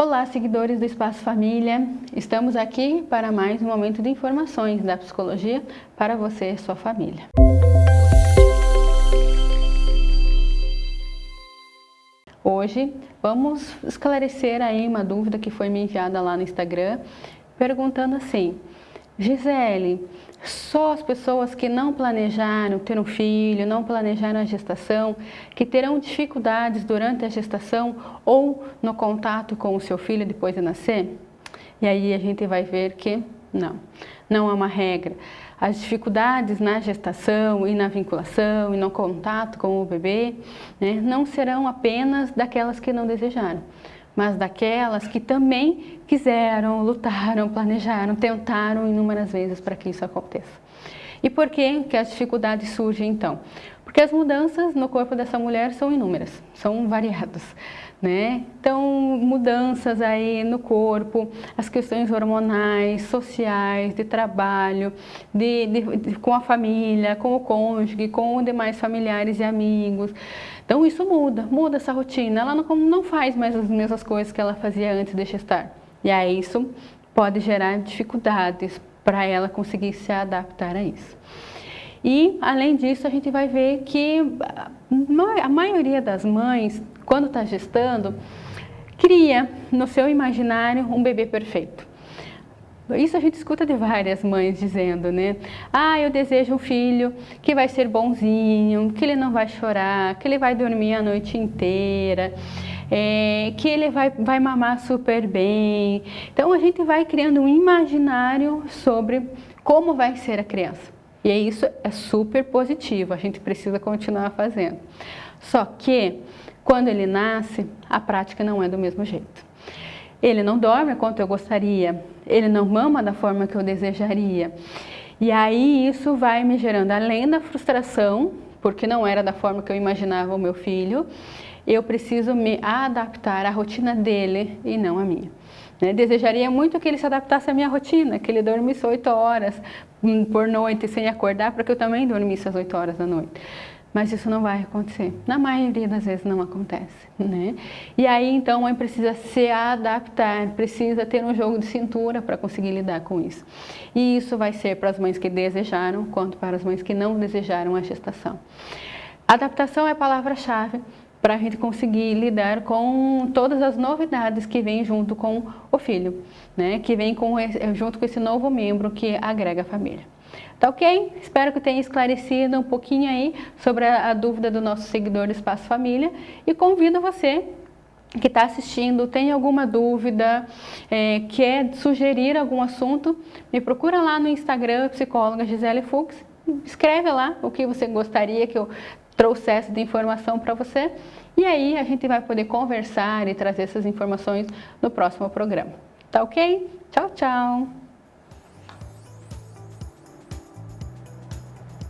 Olá, seguidores do Espaço Família. Estamos aqui para mais um momento de informações da psicologia para você e sua família. Hoje vamos esclarecer aí uma dúvida que foi me enviada lá no Instagram, perguntando assim, Gisele, só as pessoas que não planejaram ter um filho, não planejaram a gestação, que terão dificuldades durante a gestação ou no contato com o seu filho depois de nascer? E aí a gente vai ver que não, não é uma regra. As dificuldades na gestação e na vinculação e no contato com o bebê né, não serão apenas daquelas que não desejaram mas daquelas que também quiseram, lutaram, planejaram, tentaram inúmeras vezes para que isso aconteça. E por que, que as dificuldades surgem então? Porque as mudanças no corpo dessa mulher são inúmeras, são variadas. Né? Então, mudanças aí no corpo, as questões hormonais, sociais, de trabalho, de, de, de, com a família, com o cônjuge, com demais familiares e amigos. Então, isso muda, muda essa rotina. Ela não, não faz mais as mesmas coisas que ela fazia antes de gestar. E aí isso pode gerar dificuldades para ela conseguir se adaptar a isso. E, além disso, a gente vai ver que a maioria das mães, quando está gestando, cria no seu imaginário um bebê perfeito. Isso a gente escuta de várias mães dizendo, né? Ah, eu desejo um filho que vai ser bonzinho, que ele não vai chorar, que ele vai dormir a noite inteira, é, que ele vai, vai mamar super bem. Então a gente vai criando um imaginário sobre como vai ser a criança. E isso é super positivo, a gente precisa continuar fazendo. Só que, quando ele nasce, a prática não é do mesmo jeito. Ele não dorme quanto eu gostaria, ele não mama da forma que eu desejaria. E aí isso vai me gerando, além da frustração, porque não era da forma que eu imaginava o meu filho, eu preciso me adaptar à rotina dele e não à minha. Né? Desejaria muito que ele se adaptasse à minha rotina, que ele dormisse 8 horas hum, por noite sem acordar, para que eu também dormisse às 8 horas da noite. Mas isso não vai acontecer. Na maioria das vezes não acontece, né? E aí então a mãe precisa se adaptar, precisa ter um jogo de cintura para conseguir lidar com isso. E isso vai ser para as mães que desejaram, quanto para as mães que não desejaram a gestação. Adaptação é a palavra-chave para a gente conseguir lidar com todas as novidades que vêm junto com o filho, né? que vem com esse, junto com esse novo membro que agrega a família. Tá ok? Espero que tenha esclarecido um pouquinho aí sobre a, a dúvida do nosso seguidor do Espaço Família e convido você que está assistindo, tem alguma dúvida, é, quer sugerir algum assunto, me procura lá no Instagram, psicóloga Gisele Fux, escreve lá o que você gostaria que eu trouxesse de informação para você e aí a gente vai poder conversar e trazer essas informações no próximo programa. Tá ok? Tchau, tchau!